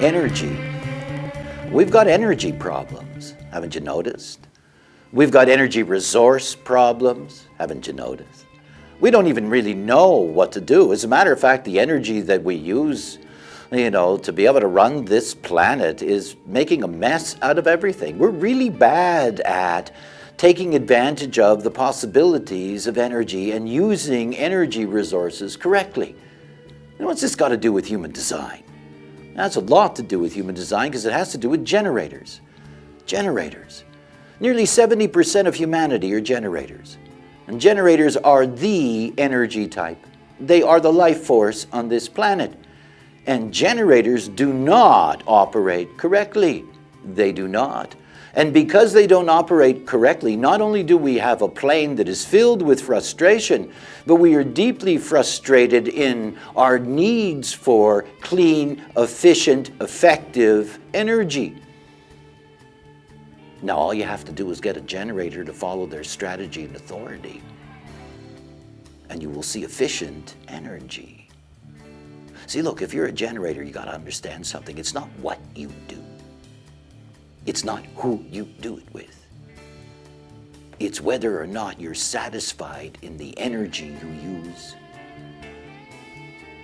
Energy. We've got energy problems, haven't you noticed? We've got energy resource problems, haven't you noticed? We don't even really know what to do. As a matter of fact, the energy that we use you know, to be able to run this planet is making a mess out of everything. We're really bad at taking advantage of the possibilities of energy and using energy resources correctly. And what's this got to do with human design? It has a lot to do with human design because it has to do with generators. Generators. Nearly 70% of humanity are generators. And generators are the energy type. They are the life force on this planet. And generators do not operate correctly. They do not. And because they don't operate correctly, not only do we have a plane that is filled with frustration, but we are deeply frustrated in our needs for clean, efficient, effective energy. Now all you have to do is get a generator to follow their strategy and authority, and you will see efficient energy. See, look, if you're a generator, you got to understand something. It's not what you do. It's not who you do it with. It's whether or not you're satisfied in the energy you use.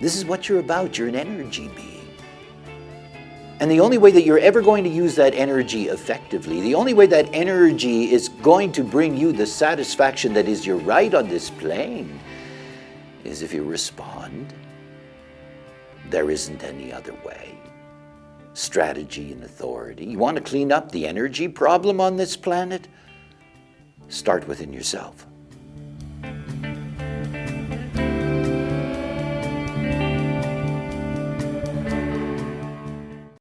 This is what you're about. You're an energy being. And the only way that you're ever going to use that energy effectively, the only way that energy is going to bring you the satisfaction that is your right on this plane, is if you respond. There isn't any other way strategy and authority. You want to clean up the energy problem on this planet? Start within yourself.